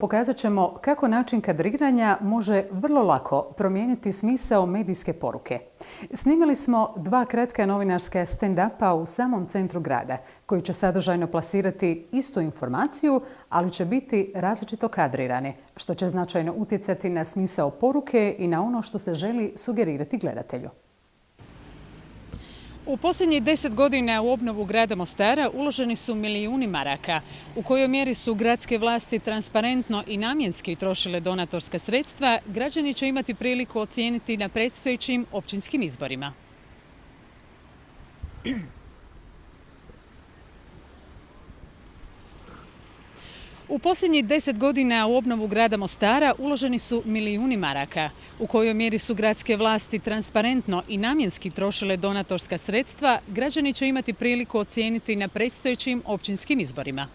Pokazat ćemo kako način kadriranja može vrlo lako promijeniti smisao medijske poruke. Snimili smo dva kratka novinarska stand-upa u samom centru grada, koji će sadržajno plasirati istu informaciju, ali će biti različito kadrirani, što će značajno utjecati na smisao poruke i na ono što se želi sugerirati gledatelju. U posljednjih deset godina u obnovu grada Mostara uloženi su milijuni maraka. U kojoj mjeri su gradske vlasti transparentno i namjenski trošile donatorska sredstva, građani će imati priliku ocijeniti na predstojećim općinskim izborima. U posljednjih deset godina u obnovu grada Mostara uloženi su milijuni maraka. U kojoj mjeri su gradske vlasti transparentno i namjenski trošile donatorska sredstva, građani će imati priliku ocijeniti na predstojećim općinskim izborima.